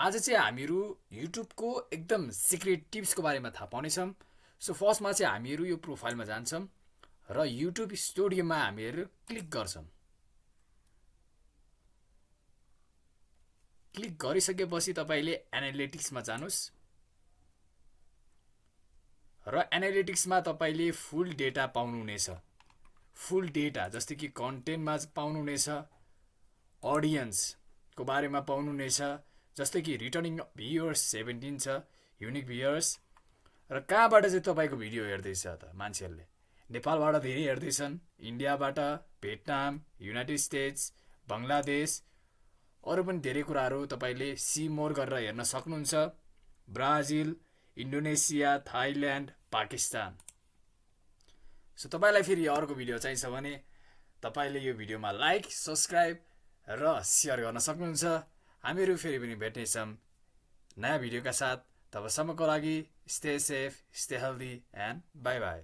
आज चाहिँ हामीहरू युट्युबको एकदम सिक्रेट टिप्सको बारेमा थाहा पाउनेछौँ। सो फर्स्टमा चाहिँ हामीहरू यो प्रोफाइलमा जान्छौँ र युट्युब स्टुडियोमा हामीहरू क्लिक गर्छौँ। क्लिक गरिसकेपछि तपाईँले एनालिटिक्समा जानुहोस् र एनालिटिक्समा तपाईँले फुल डेटा पाउनुहुनेछ। फुल डेटा जस्तै कि कन्टेन्टमा पाउनुहुनेछ अडियन्सको बारेमा पाउनुहुनेछ जस्तै कि रिटर्निङ भ्युवर्स सेभेन्टिन छ युनिक भ्युवर्स र कहाँबाट चाहिँ तपाईँको भिडियो हेर्दैछ त मान्छेहरूले? नेपालबाट धेरै हेर्दैछन् इन्डियाबाट भियतनाम युनाइटेड स्टेट्स बङ्गलादेश अरू पनि धेरै कुराहरू तपाईँले सी मोर गरेर हेर्न सक्नुहुन्छ। Brazil Indonesia Thailand Pakistan. So तपाईँलाई फेरि अर्को भिडियो चाहिन्छ भने तपाईँले यो भिडियोमा लाइक सब्सक्राइब र सेयर गर्न सक्नुहुन्छ। हामीहरू फेरि पनि भेट्नेछौँ। नयाँ भिडियोका साथ तबसम्मको लागि stay safe stay healthy and bye bye